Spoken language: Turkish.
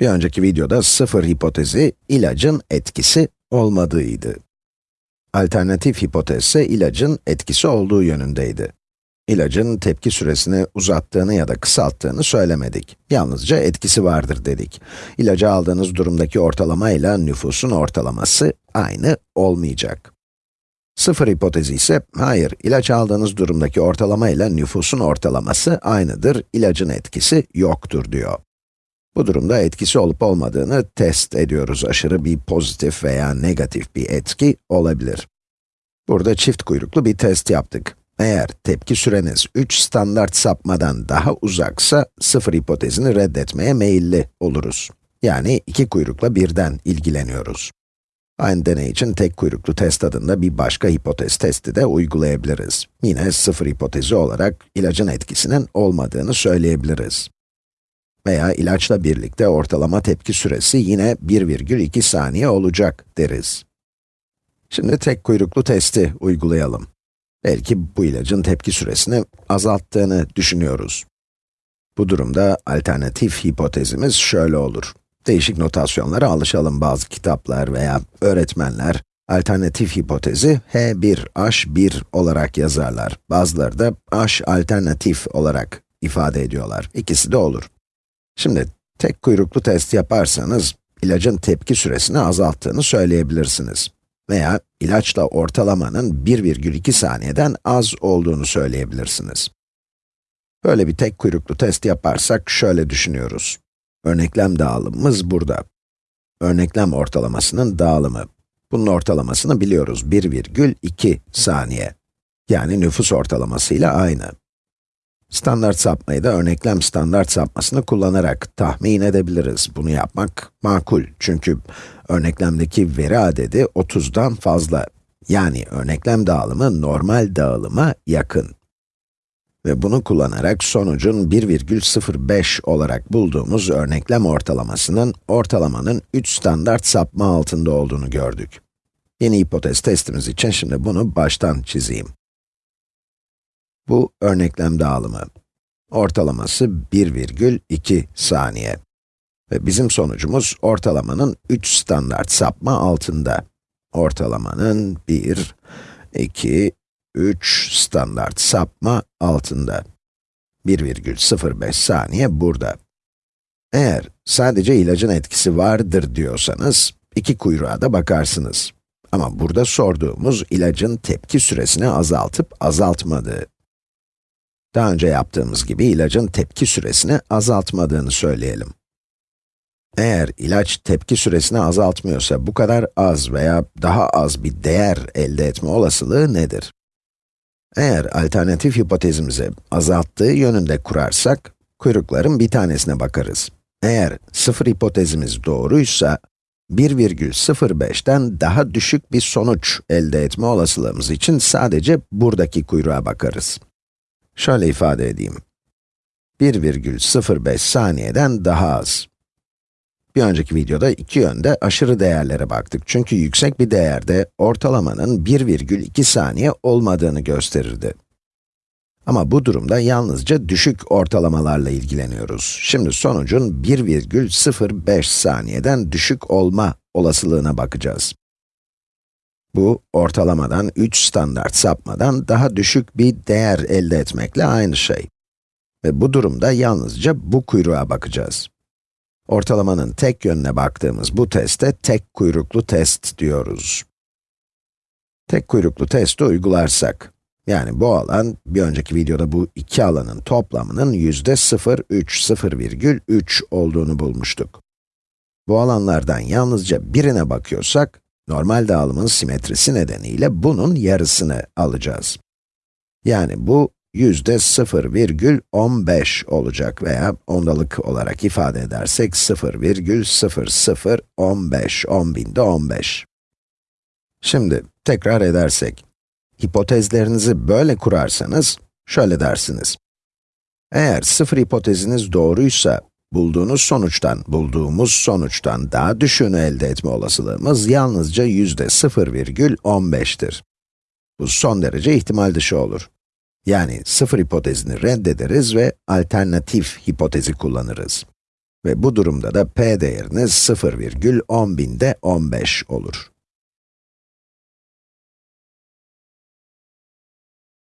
Bir önceki videoda sıfır hipotezi, ilacın etkisi olmadığıydı. Alternatif hipotez ise ilacın etkisi olduğu yönündeydi. İlacın tepki süresini uzattığını ya da kısalttığını söylemedik. Yalnızca etkisi vardır dedik. İlacı aldığınız durumdaki ortalama ile nüfusun ortalaması aynı olmayacak. Sıfır hipotezi ise, hayır, ilaç aldığınız durumdaki ortalama ile nüfusun ortalaması aynıdır, ilacın etkisi yoktur diyor. Bu durumda etkisi olup olmadığını test ediyoruz. Aşırı bir pozitif veya negatif bir etki olabilir. Burada çift kuyruklu bir test yaptık. Eğer tepki süreniz 3 standart sapmadan daha uzaksa, sıfır hipotezini reddetmeye meyilli oluruz. Yani iki kuyrukla birden ilgileniyoruz. Aynı deney için tek kuyruklu test adında bir başka hipotez testi de uygulayabiliriz. Yine sıfır hipotezi olarak ilacın etkisinin olmadığını söyleyebiliriz. Veya ilaçla birlikte ortalama tepki süresi yine 1,2 saniye olacak deriz. Şimdi tek kuyruklu testi uygulayalım. Belki bu ilacın tepki süresini azalttığını düşünüyoruz. Bu durumda alternatif hipotezimiz şöyle olur. Değişik notasyonlara alışalım bazı kitaplar veya öğretmenler, alternatif hipotezi H1H1 olarak yazarlar. Bazıları da H alternatif olarak ifade ediyorlar. İkisi de olur. Şimdi, tek kuyruklu test yaparsanız, ilacın tepki süresini azalttığını söyleyebilirsiniz. Veya ilaçla ortalamanın 1,2 saniyeden az olduğunu söyleyebilirsiniz. Böyle bir tek kuyruklu test yaparsak şöyle düşünüyoruz. Örneklem dağılımımız burada. Örneklem ortalamasının dağılımı. Bunun ortalamasını biliyoruz, 1,2 saniye. Yani nüfus ortalamasıyla aynı. Standart sapmayı da örneklem standart sapmasını kullanarak tahmin edebiliriz. Bunu yapmak makul çünkü örneklemdeki veri adedi 30'dan fazla. Yani örneklem dağılımı normal dağılıma yakın. Ve bunu kullanarak sonucun 1,05 olarak bulduğumuz örneklem ortalamasının ortalamanın 3 standart sapma altında olduğunu gördük. Yeni hipotez testimiz için şimdi bunu baştan çizeyim. Bu örneklem dağılımı. Ortalaması 1,2 saniye. Ve bizim sonucumuz ortalamanın 3 standart sapma altında. Ortalamanın 1, 2, 3 standart sapma altında. 1,05 saniye burada. Eğer sadece ilacın etkisi vardır diyorsanız, iki kuyruğa da bakarsınız. Ama burada sorduğumuz ilacın tepki süresini azaltıp azaltmadığı. Daha önce yaptığımız gibi ilacın tepki süresini azaltmadığını söyleyelim. Eğer ilaç tepki süresini azaltmıyorsa bu kadar az veya daha az bir değer elde etme olasılığı nedir? Eğer alternatif hipotezimizi azalttığı yönünde kurarsak, kuyrukların bir tanesine bakarız. Eğer sıfır hipotezimiz doğruysa, 1,05'ten daha düşük bir sonuç elde etme olasılığımız için sadece buradaki kuyruğa bakarız. Şöyle ifade edeyim. 1,05 saniyeden daha az. Bir önceki videoda iki yönde aşırı değerlere baktık. Çünkü yüksek bir değerde ortalamanın 1,2 saniye olmadığını gösterirdi. Ama bu durumda yalnızca düşük ortalamalarla ilgileniyoruz. Şimdi sonucun 1,05 saniyeden düşük olma olasılığına bakacağız. Bu, ortalamadan 3 standart sapmadan daha düşük bir değer elde etmekle aynı şey. Ve bu durumda yalnızca bu kuyruğa bakacağız. Ortalamanın tek yönüne baktığımız bu teste tek kuyruklu test diyoruz. Tek kuyruklu testi uygularsak, yani bu alan, bir önceki videoda bu iki alanın toplamının yüzde 0,3, 0,3 olduğunu bulmuştuk. Bu alanlardan yalnızca birine bakıyorsak, normal dağılımın simetrisi nedeniyle bunun yarısını alacağız. Yani bu yüzde 0,15 olacak veya ondalık olarak ifade edersek 0,0015, 10 binde 15. Şimdi, tekrar edersek, hipotezlerinizi böyle kurarsanız, şöyle dersiniz. Eğer sıfır hipoteziniz doğruysa, bulduğunuz sonuçtan, bulduğumuz sonuçtan daha düşüğünü elde etme olasılığımız yalnızca yüzde 0,15'tir. Bu son derece ihtimal dışı olur. Yani sıfır hipotezini reddederiz ve alternatif hipotezi kullanırız. Ve bu durumda da p değeriniz 0,10 binde 15 olur.